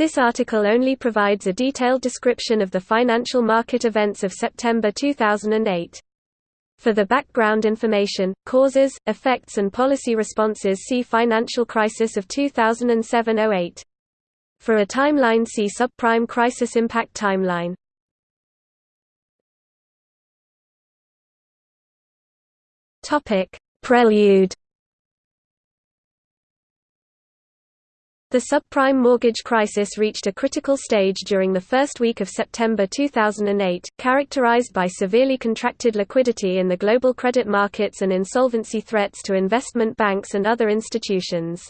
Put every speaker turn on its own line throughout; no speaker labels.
This article only provides a detailed description of the financial market events of September 2008. For the background information, causes, effects and policy responses see Financial crisis of 2007–08. For a timeline see Subprime crisis impact timeline. Prelude The subprime mortgage crisis reached a critical stage during the first week of September 2008, characterized by severely contracted liquidity in the global credit markets and insolvency threats to investment banks and other institutions.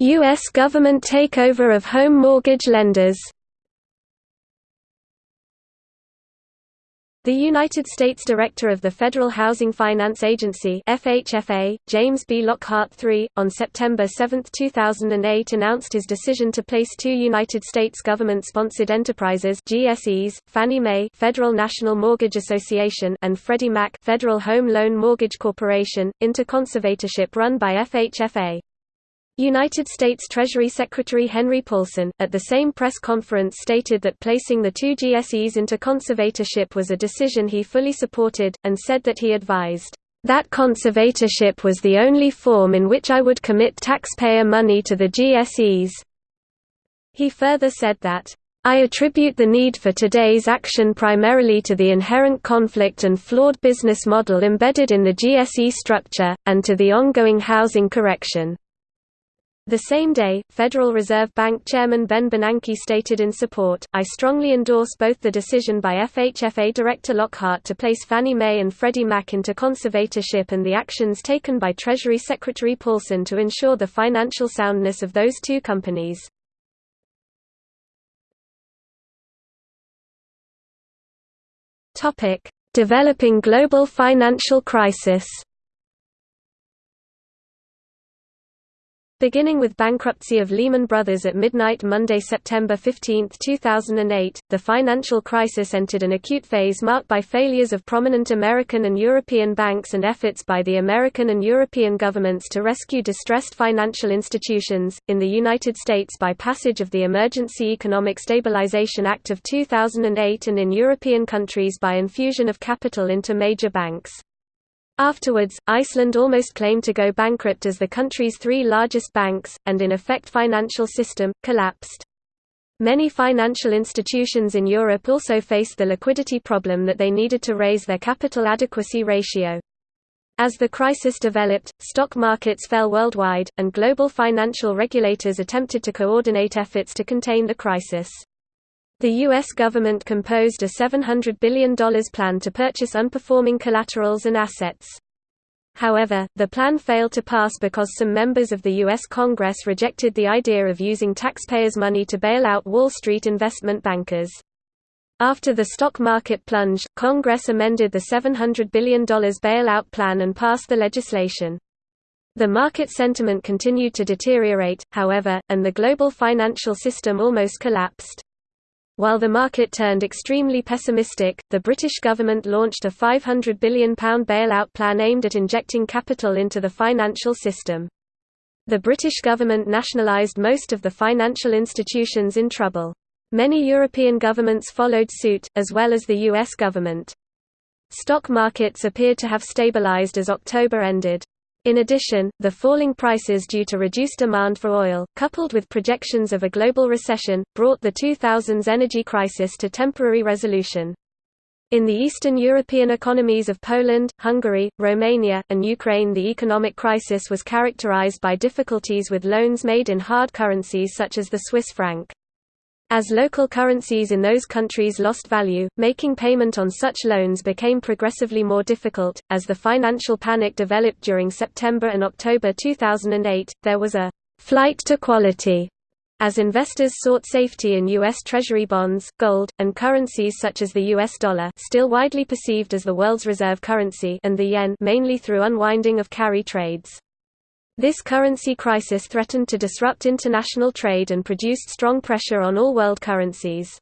U.S. government takeover of home mortgage lenders The United States Director of the Federal Housing Finance Agency FHFA, James B. Lockhart III, on September 7, 2008 announced his decision to place two United States government-sponsored enterprises GSEs, Fannie Mae Federal National Mortgage Association and Freddie Mac Federal Home Loan Mortgage Corporation, into conservatorship run by FHFA. United States Treasury Secretary Henry Paulson, at the same press conference stated that placing the two GSEs into conservatorship was a decision he fully supported, and said that he advised, "...that conservatorship was the only form in which I would commit taxpayer money to the GSEs." He further said that, I attribute the need for today's action primarily to the inherent conflict and flawed business model embedded in the GSE structure, and to the ongoing housing correction. The same day, Federal Reserve Bank Chairman Ben Bernanke stated in support, I strongly endorse both the decision by FHFA Director Lockhart to place Fannie Mae and Freddie Mac into conservatorship and the actions taken by Treasury Secretary Paulson to ensure the financial soundness of those two companies. Developing global financial crisis Beginning with bankruptcy of Lehman Brothers at midnight Monday, September 15, 2008, the financial crisis entered an acute phase marked by failures of prominent American and European banks and efforts by the American and European governments to rescue distressed financial institutions, in the United States by passage of the Emergency Economic Stabilization Act of 2008 and in European countries by infusion of capital into major banks. Afterwards, Iceland almost claimed to go bankrupt as the country's three largest banks, and in effect financial system, collapsed. Many financial institutions in Europe also faced the liquidity problem that they needed to raise their capital adequacy ratio. As the crisis developed, stock markets fell worldwide, and global financial regulators attempted to coordinate efforts to contain the crisis. The U.S. government composed a $700 billion plan to purchase unperforming collaterals and assets. However, the plan failed to pass because some members of the U.S. Congress rejected the idea of using taxpayers' money to bail out Wall Street investment bankers. After the stock market plunge, Congress amended the $700 billion bailout plan and passed the legislation. The market sentiment continued to deteriorate, however, and the global financial system almost collapsed. While the market turned extremely pessimistic, the British government launched a £500 billion bailout plan aimed at injecting capital into the financial system. The British government nationalised most of the financial institutions in trouble. Many European governments followed suit, as well as the US government. Stock markets appeared to have stabilized as October ended. In addition, the falling prices due to reduced demand for oil, coupled with projections of a global recession, brought the 2000s energy crisis to temporary resolution. In the Eastern European economies of Poland, Hungary, Romania, and Ukraine the economic crisis was characterized by difficulties with loans made in hard currencies such as the Swiss franc. As local currencies in those countries lost value, making payment on such loans became progressively more difficult. As the financial panic developed during September and October 2008, there was a flight to quality as investors sought safety in U.S. Treasury bonds, gold, and currencies such as the U.S. dollar still widely perceived as the world's reserve currency and the yen mainly through unwinding of carry trades. This currency crisis threatened to disrupt international trade and produced strong pressure on all world currencies.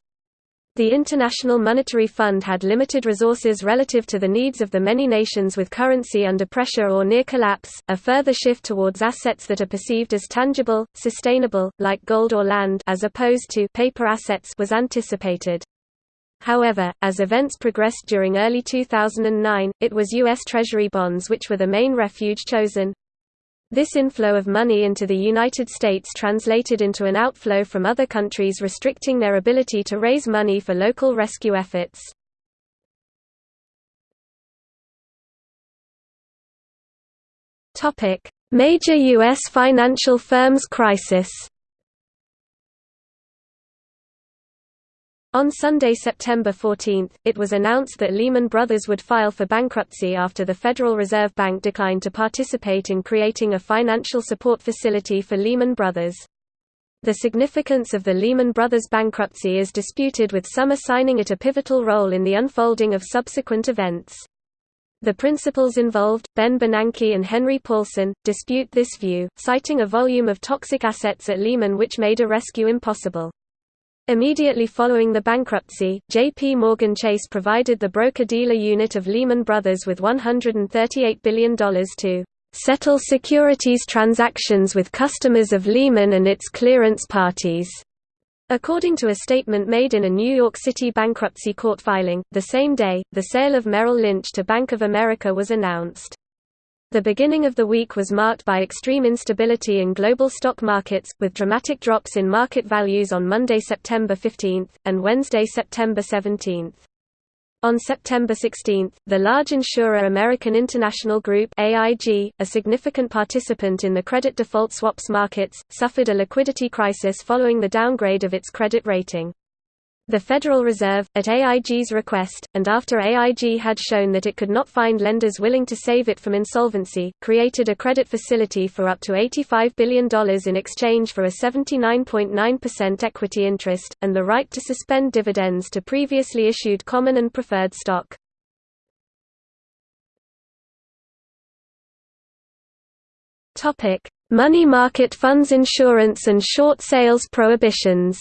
The International Monetary Fund had limited resources relative to the needs of the many nations with currency under pressure or near collapse. A further shift towards assets that are perceived as tangible, sustainable, like gold or land, as opposed to paper assets, was anticipated. However, as events progressed during early 2009, it was U.S. Treasury bonds which were the main refuge chosen. This inflow of money into the United States translated into an outflow from other countries restricting their ability to raise money for local rescue efforts. Major U.S. financial firms crisis On Sunday, September 14, it was announced that Lehman Brothers would file for bankruptcy after the Federal Reserve Bank declined to participate in creating a financial support facility for Lehman Brothers. The significance of the Lehman Brothers bankruptcy is disputed with some assigning it a pivotal role in the unfolding of subsequent events. The principals involved, Ben Bernanke and Henry Paulson, dispute this view, citing a volume of toxic assets at Lehman which made a rescue impossible. Immediately following the bankruptcy, J.P. Morgan Chase provided the broker-dealer unit of Lehman Brothers with $138 billion to settle securities transactions with customers of Lehman and its clearance parties. According to a statement made in a New York City bankruptcy court filing, the same day, the sale of Merrill Lynch to Bank of America was announced. The beginning of the week was marked by extreme instability in global stock markets, with dramatic drops in market values on Monday, September 15, and Wednesday, September 17. On September 16, the large insurer American International Group AIG, a significant participant in the credit default swaps markets, suffered a liquidity crisis following the downgrade of its credit rating. The Federal Reserve, at AIG's request, and after AIG had shown that it could not find lenders willing to save it from insolvency, created a credit facility for up to $85 billion in exchange for a 79.9% equity interest, and the right to suspend dividends to previously issued common and preferred stock. Money market funds insurance and short sales prohibitions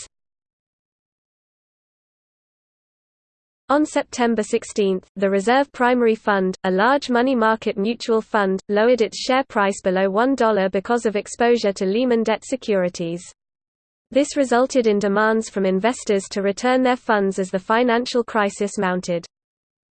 On September 16, the Reserve Primary Fund, a large money market mutual fund, lowered its share price below $1 because of exposure to Lehman debt securities. This resulted in demands from investors to return their funds as the financial crisis mounted.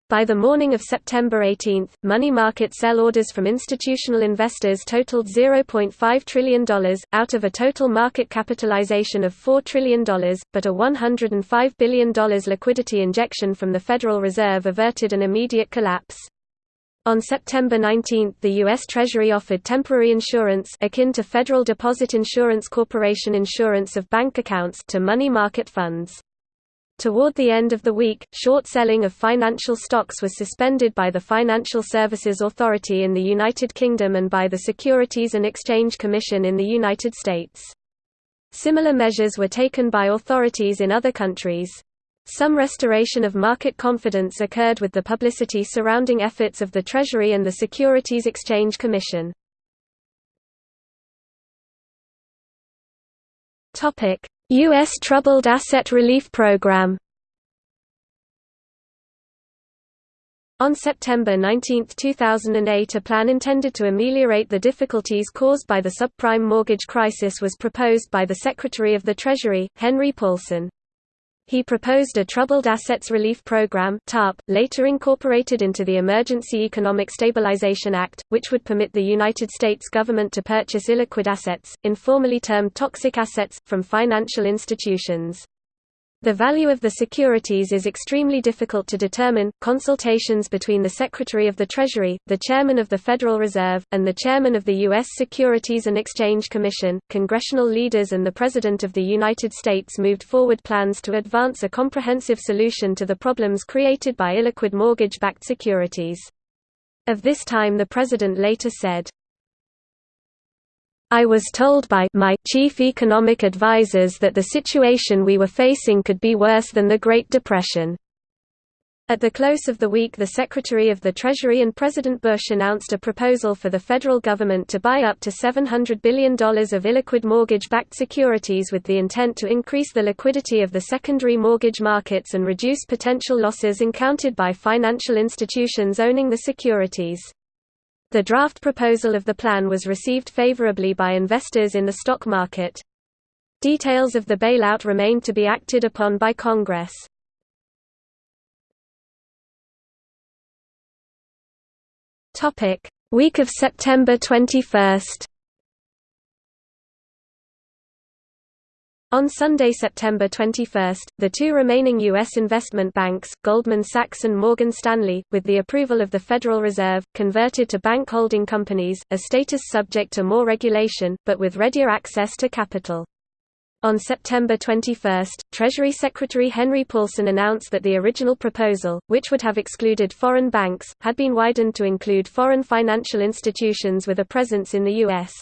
By the morning of September 18, money market sell orders from institutional investors totaled $0.5 trillion, out of a total market capitalization of $4 trillion, but a $105 billion liquidity injection from the Federal Reserve averted an immediate collapse. On September 19 the U.S. Treasury offered temporary insurance akin to Federal Deposit Insurance Corporation insurance of bank accounts to money market funds. Toward the end of the week, short selling of financial stocks was suspended by the Financial Services Authority in the United Kingdom and by the Securities and Exchange Commission in the United States. Similar measures were taken by authorities in other countries. Some restoration of market confidence occurred with the publicity surrounding efforts of the Treasury and the Securities Exchange Commission. U.S. Troubled Asset Relief Program On September 19, 2008 a plan intended to ameliorate the difficulties caused by the subprime mortgage crisis was proposed by the Secretary of the Treasury, Henry Paulson. He proposed a Troubled Assets Relief Program (TARP), later incorporated into the Emergency Economic Stabilization Act, which would permit the United States government to purchase illiquid assets, informally termed toxic assets, from financial institutions. The value of the securities is extremely difficult to determine. Consultations between the Secretary of the Treasury, the Chairman of the Federal Reserve, and the Chairman of the U.S. Securities and Exchange Commission, congressional leaders, and the President of the United States moved forward plans to advance a comprehensive solution to the problems created by illiquid mortgage backed securities. Of this time, the President later said, I was told by my chief economic advisers that the situation we were facing could be worse than the Great Depression. At the close of the week the Secretary of the Treasury and President Bush announced a proposal for the federal government to buy up to $700 billion of illiquid mortgage-backed securities with the intent to increase the liquidity of the secondary mortgage markets and reduce potential losses encountered by financial institutions owning the securities. The draft proposal of the plan was received favorably by investors in the stock market. Details of the bailout remained to be acted upon by Congress.
Week of September 21.
On Sunday, September 21, the two remaining U.S. investment banks, Goldman Sachs and Morgan Stanley, with the approval of the Federal Reserve, converted to bank holding companies, a status subject to more regulation, but with readier access to capital. On September 21, Treasury Secretary Henry Paulson announced that the original proposal, which would have excluded foreign banks, had been widened to include foreign financial institutions with a presence in the U.S.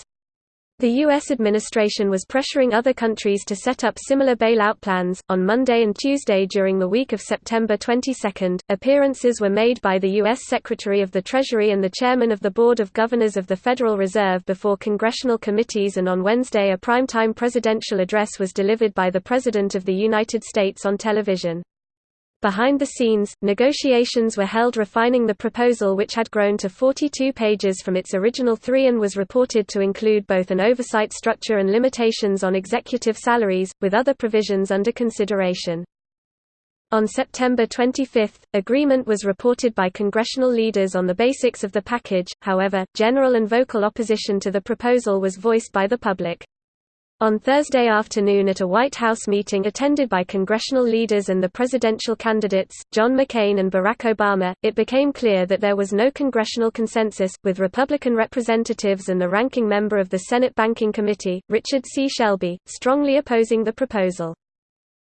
The U.S. administration was pressuring other countries to set up similar bailout plans. On Monday and Tuesday during the week of September 22, appearances were made by the U.S. Secretary of the Treasury and the Chairman of the Board of Governors of the Federal Reserve before congressional committees, and on Wednesday, a primetime presidential address was delivered by the President of the United States on television. Behind the scenes, negotiations were held refining the proposal which had grown to 42 pages from its original three and was reported to include both an oversight structure and limitations on executive salaries, with other provisions under consideration. On September 25, agreement was reported by congressional leaders on the basics of the package, however, general and vocal opposition to the proposal was voiced by the public. On Thursday afternoon at a White House meeting attended by congressional leaders and the presidential candidates, John McCain and Barack Obama, it became clear that there was no congressional consensus, with Republican representatives and the ranking member of the Senate Banking Committee, Richard C. Shelby, strongly opposing the proposal.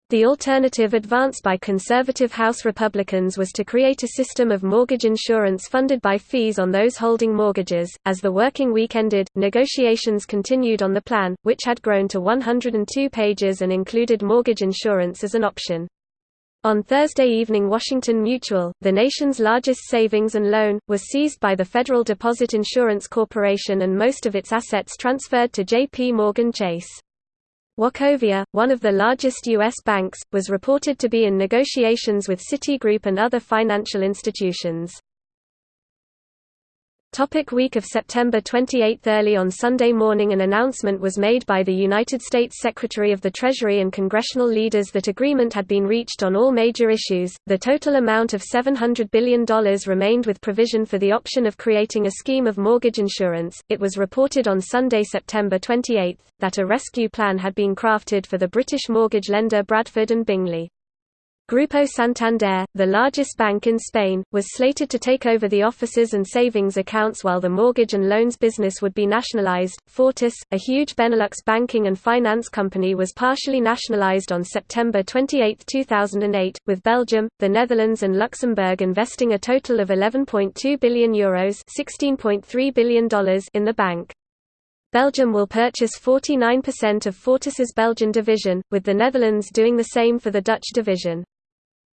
The alternative advanced by conservative House Republicans was to create a system of mortgage insurance funded by fees on those holding mortgages. As the working week ended, negotiations continued on the plan, which had grown to 102 pages and included mortgage insurance as an option. On Thursday evening Washington Mutual, the nation's largest savings and loan, was seized by the Federal Deposit Insurance Corporation and most of its assets transferred to J.P. Morgan Chase. Wachovia, one of the largest U.S. banks, was reported to be in negotiations with Citigroup and other financial institutions. Topic week of September 28 Early on Sunday morning an announcement was made by the United States Secretary of the Treasury and congressional leaders that agreement had been reached on all major issues. The total amount of $700 billion remained with provision for the option of creating a scheme of mortgage insurance. It was reported on Sunday, September 28, that a rescue plan had been crafted for the British mortgage lender Bradford and Bingley. Grupo Santander, the largest bank in Spain, was slated to take over the offices and savings accounts while the mortgage and loans business would be nationalized. Fortis, a huge Benelux banking and finance company was partially nationalized on September 28, 2008, with Belgium, the Netherlands and Luxembourg investing a total of €11.2 billion, Euros $16.3 billion in the bank. Belgium will purchase 49% of Fortis's Belgian division, with the Netherlands doing the same for the Dutch division.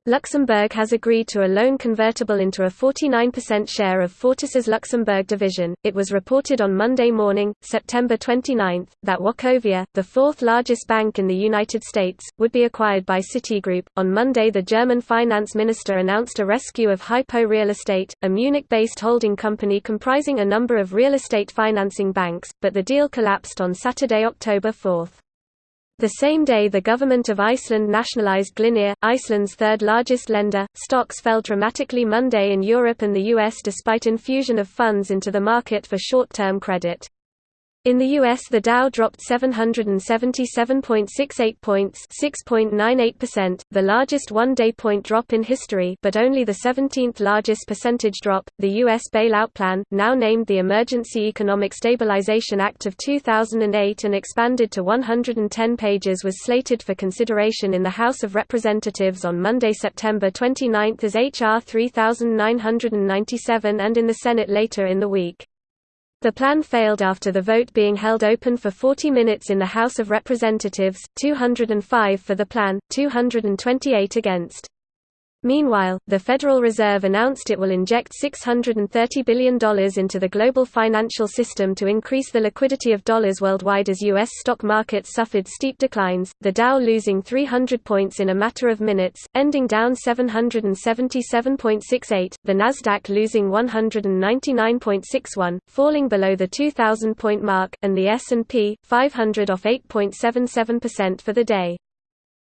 Luxembourg has agreed to a loan convertible into a 49% share of Fortis's Luxembourg division. It was reported on Monday morning, September 29, that Wachovia, the fourth largest bank in the United States, would be acquired by Citigroup. On Monday, the German finance minister announced a rescue of Hypo Real Estate, a Munich based holding company comprising a number of real estate financing banks, but the deal collapsed on Saturday, October 4. The same day the government of Iceland nationalized Glitnir, Iceland's third largest lender. Stocks fell dramatically Monday in Europe and the US despite infusion of funds into the market for short-term credit. In the US the Dow dropped 777.68 points 6.98%, the largest one-day point drop in history but only the 17th largest percentage drop. The US bailout plan, now named the Emergency Economic Stabilization Act of 2008 and expanded to 110 pages was slated for consideration in the House of Representatives on Monday, September 29 as H.R. 3997 and in the Senate later in the week. The plan failed after the vote being held open for 40 minutes in the House of Representatives, 205 for the plan, 228 against. Meanwhile, the Federal Reserve announced it will inject $630 billion into the global financial system to increase the liquidity of dollars worldwide as U.S. stock markets suffered steep declines, the Dow losing 300 points in a matter of minutes, ending down 777.68, the Nasdaq losing 199.61, falling below the 2,000-point mark, and the S&P 500 off 8.77% for the day.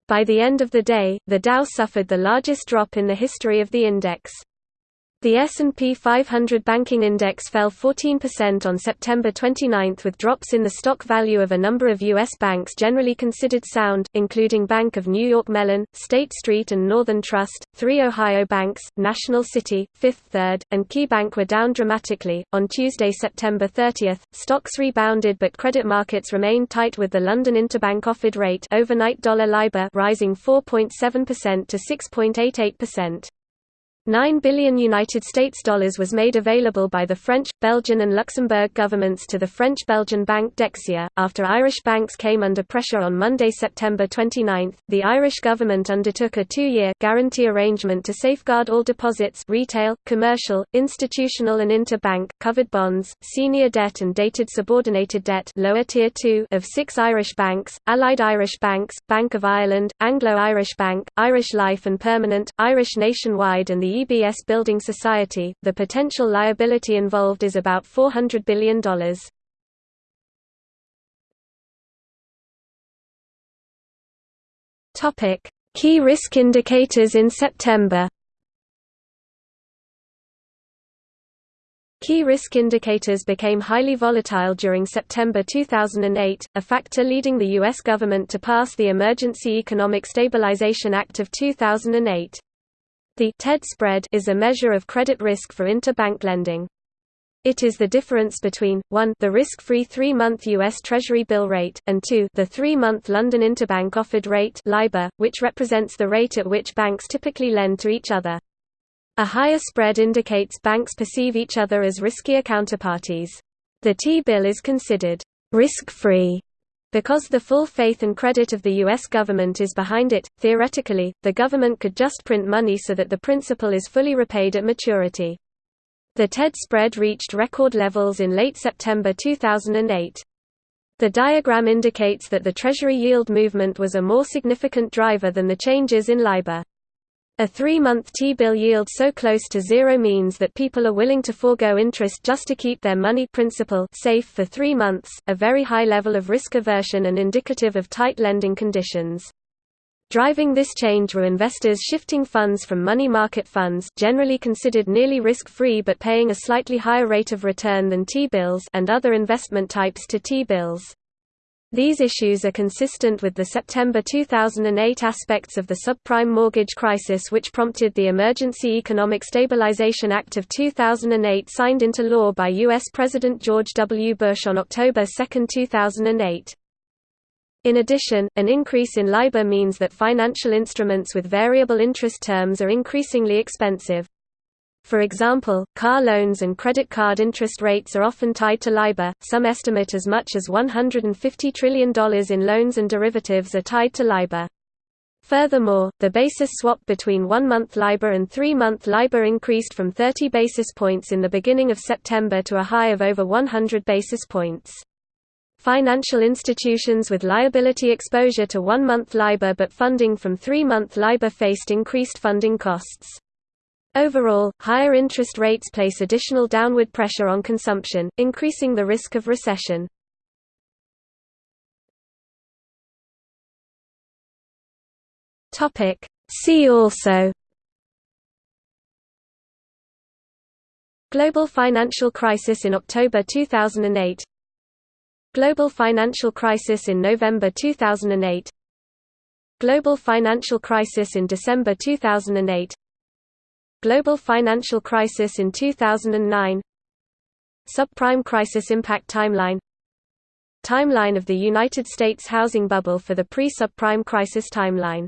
By the end of the day, the Dow suffered the largest drop in the history of the index. The S&P 500 banking index fell 14% on September 29 with drops in the stock value of a number of U.S. banks generally considered sound, including Bank of New York Mellon, State Street and Northern Trust, three Ohio banks, National City, Fifth Third, and KeyBank were down dramatically. On Tuesday, September 30, stocks rebounded but credit markets remained tight with the London Interbank Offered Rate overnight dollar LIBOR rising 4.7% to 6.88%. 9 billion United States dollars was made available by the French, Belgian and Luxembourg governments to the French-Belgian bank Dexia. After Irish banks came under pressure on Monday, September 29, the Irish government undertook a two-year guarantee arrangement to safeguard all deposits retail, commercial, institutional and interbank, covered bonds, senior debt and dated subordinated debt lower tier 2 of six Irish banks, Allied Irish Banks, Bank of Ireland, Anglo-Irish Bank, Irish Life and Permanent, Irish Nationwide and the EBS Building Society, the potential liability involved is about $400 billion. Key risk indicators in September Key risk indicators became highly volatile during September 2008, a factor leading the U.S. government to pass the Emergency Economic Stabilization Act of 2008. The TED spread is a measure of credit risk for interbank lending. It is the difference between 1 the risk-free 3-month US Treasury bill rate and 2 the 3-month London Interbank Offered Rate (LIBOR), which represents the rate at which banks typically lend to each other. A higher spread indicates banks perceive each other as riskier counterparties. The T-bill is considered risk-free because the full faith and credit of the U.S. government is behind it, theoretically, the government could just print money so that the principal is fully repaid at maturity. The TED spread reached record levels in late September 2008. The diagram indicates that the Treasury yield movement was a more significant driver than the changes in LIBOR. A three-month T-bill yield so close to zero means that people are willing to forego interest just to keep their money principal safe for three months, a very high level of risk aversion and indicative of tight lending conditions. Driving this change were investors shifting funds from money market funds generally considered nearly risk-free but paying a slightly higher rate of return than T-bills and other investment types to T-bills. These issues are consistent with the September 2008 aspects of the subprime mortgage crisis which prompted the Emergency Economic Stabilization Act of 2008 signed into law by U.S. President George W. Bush on October 2, 2008. In addition, an increase in LIBOR means that financial instruments with variable interest terms are increasingly expensive. For example, car loans and credit card interest rates are often tied to LIBOR, some estimate as much as $150 trillion in loans and derivatives are tied to LIBOR. Furthermore, the basis swap between one-month LIBOR and three-month LIBOR increased from 30 basis points in the beginning of September to a high of over 100 basis points. Financial institutions with liability exposure to one-month LIBOR but funding from three-month LIBOR faced increased funding costs. Overall, higher interest rates place additional downward pressure on consumption, increasing the risk of recession. See also Global financial crisis in October 2008 Global financial crisis in November 2008 Global financial crisis in December 2008 Global financial crisis in 2009 Subprime crisis impact timeline. Timeline of the United States housing bubble for the pre-subprime crisis timeline